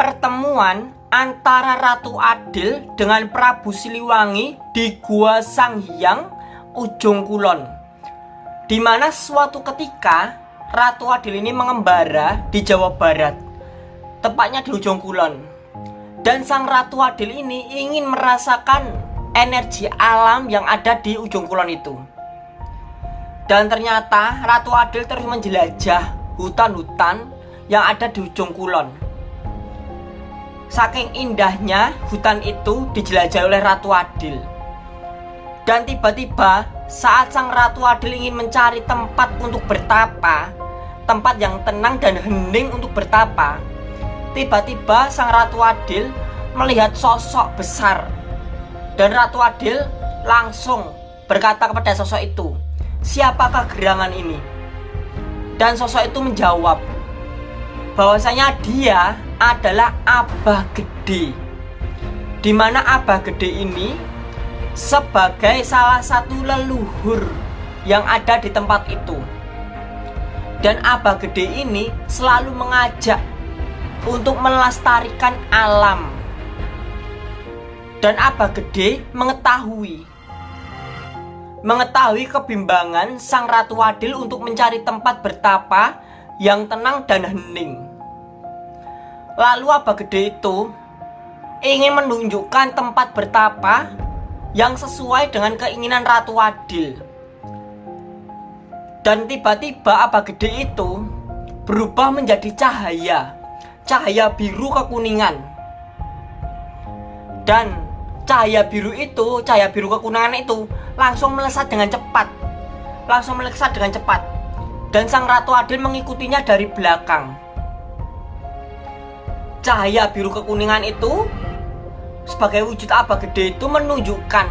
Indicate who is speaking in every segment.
Speaker 1: pertemuan antara Ratu Adil dengan Prabu Siliwangi di Gua Sang Hyang Ujung Kulon. Di mana suatu ketika Ratu Adil ini mengembara di Jawa Barat tepatnya di Ujung Kulon. Dan sang Ratu Adil ini ingin merasakan energi alam yang ada di Ujung Kulon itu. Dan ternyata Ratu Adil terus menjelajah hutan-hutan yang ada di Ujung Kulon Saking indahnya hutan itu dijelajahi oleh Ratu Adil Dan tiba-tiba saat sang Ratu Adil ingin mencari tempat untuk bertapa Tempat yang tenang dan hening untuk bertapa Tiba-tiba sang Ratu Adil melihat sosok besar Dan Ratu Adil langsung berkata kepada sosok itu Siapakah gerangan ini? Dan sosok itu menjawab bahwasanya dia adalah Abah Gede. Di mana Abah Gede ini sebagai salah satu leluhur yang ada di tempat itu. Dan Abah Gede ini selalu mengajak untuk melestarikan alam. Dan Abah Gede mengetahui Mengetahui kebimbangan Sang Ratu Adil untuk mencari tempat bertapa yang tenang dan hening Lalu Abah Gede itu ingin menunjukkan tempat bertapa yang sesuai dengan keinginan Ratu Adil. Dan tiba-tiba Abah Gede itu berubah menjadi cahaya, cahaya biru kekuningan. Dan cahaya biru itu, cahaya biru kekuningan itu langsung melesat dengan cepat. Langsung melesat dengan cepat. Dan sang Ratu Adil mengikutinya dari belakang cahaya biru kekuningan itu sebagai wujud apa gede itu menunjukkan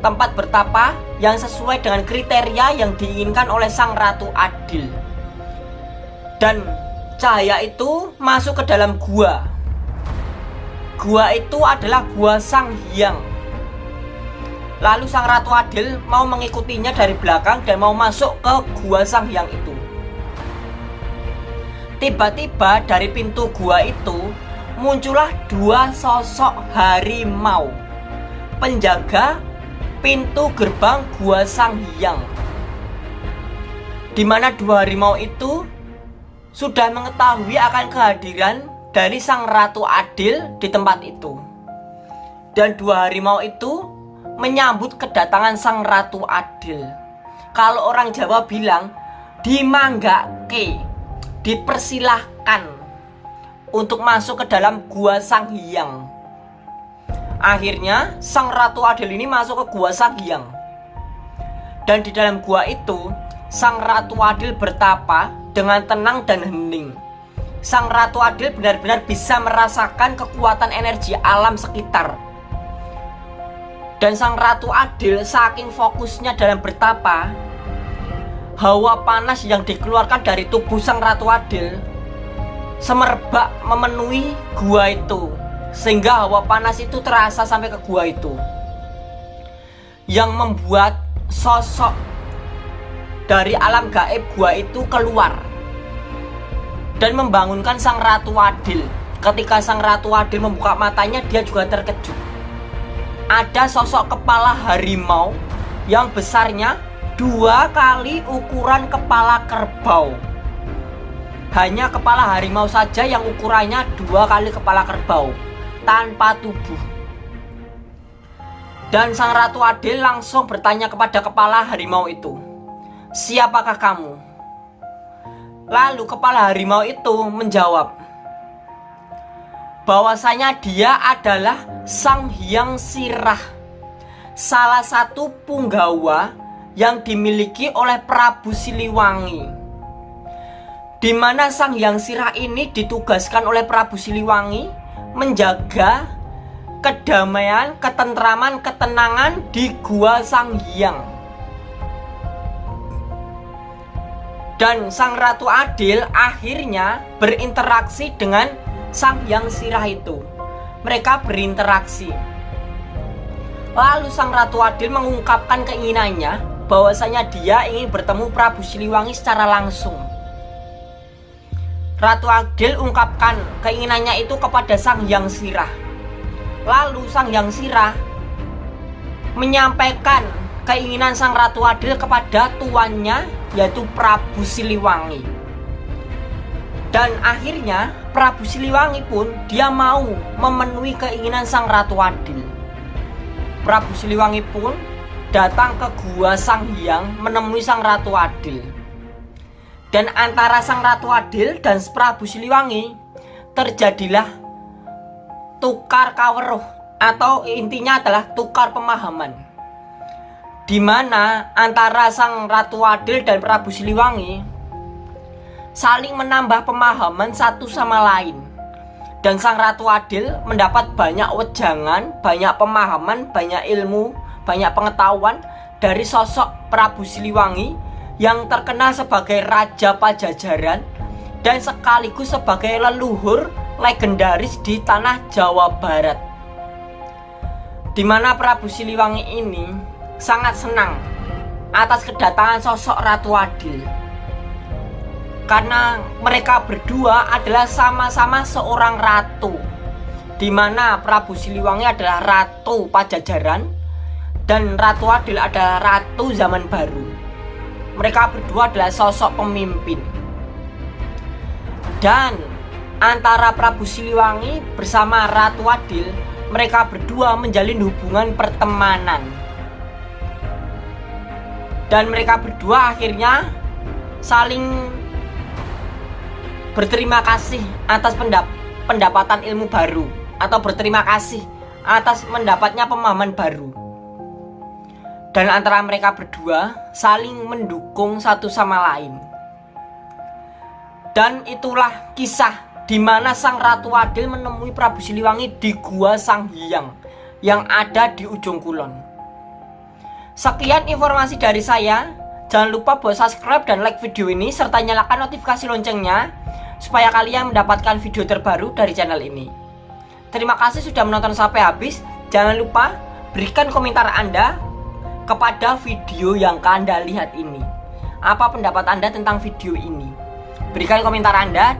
Speaker 1: tempat bertapa yang sesuai dengan kriteria yang diinginkan oleh sang ratu adil. Dan cahaya itu masuk ke dalam gua. Gua itu adalah gua sang hyang. Lalu sang ratu adil mau mengikutinya dari belakang dan mau masuk ke gua sang hyang itu. Tiba-tiba dari pintu gua itu muncullah dua sosok harimau. Penjaga pintu gerbang Gua Sang Hyang. Di mana dua harimau itu sudah mengetahui akan kehadiran dari Sang Ratu Adil di tempat itu. Dan dua harimau itu menyambut kedatangan Sang Ratu Adil. Kalau orang Jawa bilang dimanggake dipersilahkan untuk masuk ke dalam gua Sang Hyang. Akhirnya Sang Ratu Adil ini masuk ke gua Sang Hyang. Dan di dalam gua itu Sang Ratu Adil bertapa dengan tenang dan hening. Sang Ratu Adil benar-benar bisa merasakan kekuatan energi alam sekitar. Dan Sang Ratu Adil saking fokusnya dalam bertapa, hawa panas yang dikeluarkan dari tubuh Sang Ratu Adil semerbak memenuhi gua itu sehingga hawa panas itu terasa sampai ke gua itu. Yang membuat sosok dari alam gaib gua itu keluar dan membangunkan sang ratu adil. Ketika sang ratu adil membuka matanya dia juga terkejut. Ada sosok kepala harimau yang besarnya dua kali ukuran kepala kerbau hanya kepala harimau saja yang ukurannya dua kali kepala kerbau tanpa tubuh. Dan sang Ratu Adil langsung bertanya kepada kepala harimau itu, "Siapakah kamu?" Lalu kepala harimau itu menjawab, bahwasanya dia adalah Sang Hyang Sirah, salah satu punggawa yang dimiliki oleh Prabu Siliwangi di mana Sang Hyang Sirah ini ditugaskan oleh Prabu Siliwangi menjaga kedamaian, ketentraman, ketenangan di Gua Sang Hyang. Dan Sang Ratu Adil akhirnya berinteraksi dengan Sang Hyang Sirah itu. Mereka berinteraksi. Lalu Sang Ratu Adil mengungkapkan keinginannya bahwasanya dia ingin bertemu Prabu Siliwangi secara langsung. Ratu Adil ungkapkan keinginannya itu kepada Sang Hyang Sirah. Lalu Sang Hyang Sirah menyampaikan keinginan Sang Ratu Adil kepada tuannya yaitu Prabu Siliwangi. Dan akhirnya Prabu Siliwangi pun dia mau memenuhi keinginan Sang Ratu Adil. Prabu Siliwangi pun datang ke gua Sang Hyang menemui Sang Ratu Adil. Dan antara Sang Ratu Adil dan Prabu Siliwangi terjadilah tukar kaweruh atau intinya adalah tukar pemahaman. Di mana antara Sang Ratu Adil dan Prabu Siliwangi saling menambah pemahaman satu sama lain. Dan Sang Ratu Adil mendapat banyak wejangan, banyak pemahaman, banyak ilmu, banyak pengetahuan dari sosok Prabu Siliwangi yang terkenal sebagai Raja Pajajaran dan sekaligus sebagai leluhur legendaris di tanah Jawa Barat. Di mana Prabu Siliwangi ini sangat senang atas kedatangan sosok Ratu Adil. Karena mereka berdua adalah sama-sama seorang ratu. Di mana Prabu Siliwangi adalah ratu Pajajaran dan Ratu Adil adalah ratu zaman baru mereka berdua adalah sosok pemimpin. Dan antara Prabu Siliwangi bersama Ratu Adil mereka berdua menjalin hubungan pertemanan. Dan mereka berdua akhirnya saling berterima kasih atas pendap pendapatan ilmu baru atau berterima kasih atas mendapatnya pemahaman baru dan antara mereka berdua saling mendukung satu sama lain. Dan itulah kisah di mana Sang Ratu Adil menemui Prabu Siliwangi di Gua Sang Hyang yang ada di ujung kulon. Sekian informasi dari saya. Jangan lupa buat subscribe dan like video ini serta nyalakan notifikasi loncengnya supaya kalian mendapatkan video terbaru dari channel ini. Terima kasih sudah menonton sampai habis. Jangan lupa berikan komentar Anda kepada video yang Anda lihat ini. Apa pendapat Anda tentang video ini? Berikan komentar Anda